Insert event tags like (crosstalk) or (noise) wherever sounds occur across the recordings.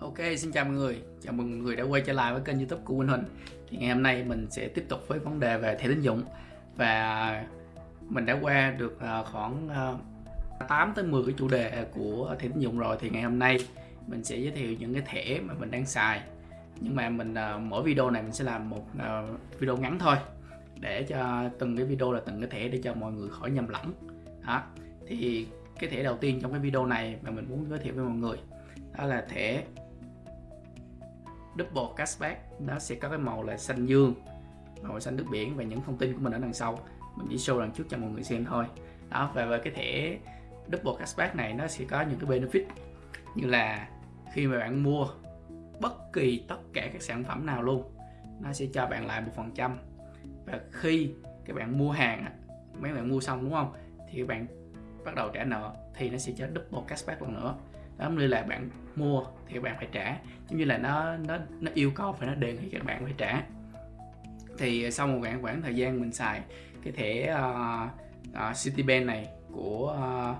Ok, xin chào mọi người. Chào mừng mọi người đã quay trở lại với kênh youtube của Quỳnh Huỳnh. Thì ngày hôm nay mình sẽ tiếp tục với vấn đề về thẻ tín dụng. Và mình đã qua được à, khoảng à, 8 tới 10 cái chủ đề của thẻ tín dụng rồi. Thì ngày hôm nay mình sẽ giới thiệu những cái thẻ mà mình đang xài. Nhưng mà mình à, mỗi video này mình sẽ làm một video ngắn thôi. Để cho từng cái video là từng cái thẻ để cho mọi người khỏi nhầm lẫn. Đó. Thì cái thẻ đầu tiên trong cái video này mà mình muốn giới thiệu với mọi người đó là thẻ double cashback. Nó sẽ có cái màu là xanh dương màu xanh nước biển và những thông tin của mình ở đằng sau. Mình chỉ show đằng trước cho mọi người xem thôi. Đó và về cái thẻ double cashback này nó sẽ có những cái benefit như là khi mà bạn mua bất kỳ tất cả các sản phẩm nào luôn nó sẽ cho bạn lại một phần trăm. Và khi các bạn mua hàng mấy bạn mua xong đúng không? Thì các bạn bắt đầu trả nợ thì nó sẽ cho double cashback lần nữa đó như là bạn mua thì bạn phải trả. Giống như là nó nó nó yêu cầu phải nó đề nghị các bạn phải trả. Thì ờ, sau một khoảng khoảng thời gian mình xài cái thẻ uh, uh, Citibank này của uh,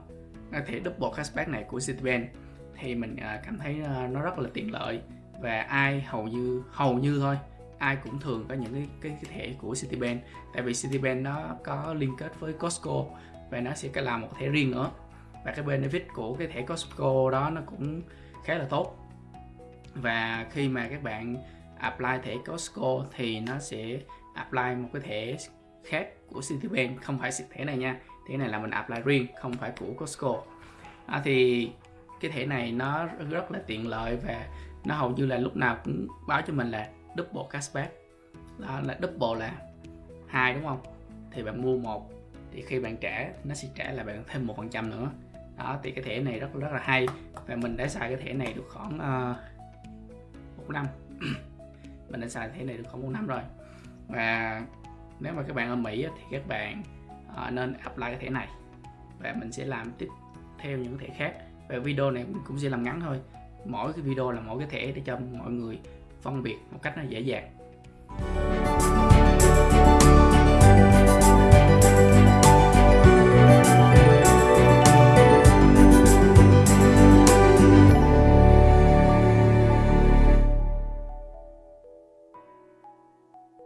cái thẻ double cashback này của Citibank thì mình uh, cảm thấy uh, nó rất là tiện lợi và ai hầu như hầu như thôi ai cũng thường có những cái cái, cái thẻ của Citibank. Tại vì Citibank nó có liên kết với Costco và nó sẽ làm một thẻ riêng nữa và cái benefit của cái thẻ Costco đó nó cũng khá là tốt. Và khi mà các bạn apply thẻ Costco thì nó sẽ apply một cái thẻ khác của Citibank không phải thẻ này nha. Thẻ này là mình apply riêng không phải của Costco. À, thì cái thẻ này nó rất là tiện lợi và nó hầu như là lúc nào cũng báo cho mình là double cashback đó là double là hai đúng không? Thì bạn mua một thì khi bạn trả nó sẽ trả là bạn thêm một phần trăm nữa đó thì cái thẻ này rất rất là hay. Và mình đã xài cái thẻ này được khoảng uh, một năm. (clears throat) Mình đã xài thẻ này được khoảng một năm rồi. Và nếu mà các bạn ở Mỹ thì các bạn uh, nên apply cái thẻ này. Và mình sẽ làm tiếp theo những thẻ khác. Và video này mình cũng sẽ làm ngắn thôi. Mỗi cái video là mỗi cái thẻ để cho mọi người phân biệt một cách nó dễ dàng.